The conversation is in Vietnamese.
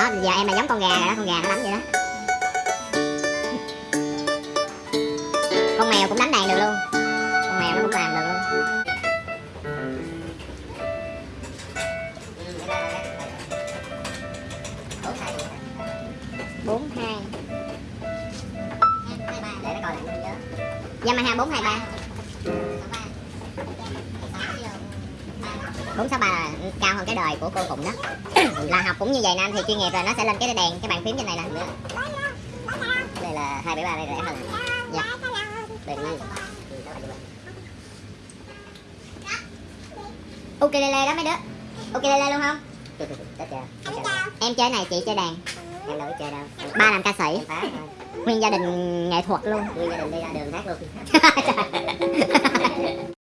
đó, giờ em là giống con gà rồi đó, con gà nó đánh vậy đó. Con mèo cũng đánh đàn được luôn. Con mèo nó cũng làm được luôn. Bốn, hai. Để nó coi lại nhớ. Dạ, Yamaha bốn, hai, ba. Bốn sáu ba là cao hơn cái đời của cô phụng đó? Là học cũng như vậy nè anh thì chuyên nghiệp rồi nó sẽ lên cái đèn cái bàn phím trên này nè. Đây là hai bảy ba đây rẻ hơn dạ. Đây là ukulele đó mấy đứa. Ukulele luôn không? Em chơi này chị chơi đàn. Em đâu có chơi đâu. Ba làm ca sĩ. Nguyên gia đình nghệ thuật luôn. Nguyên gia đình đi ra đường hát luôn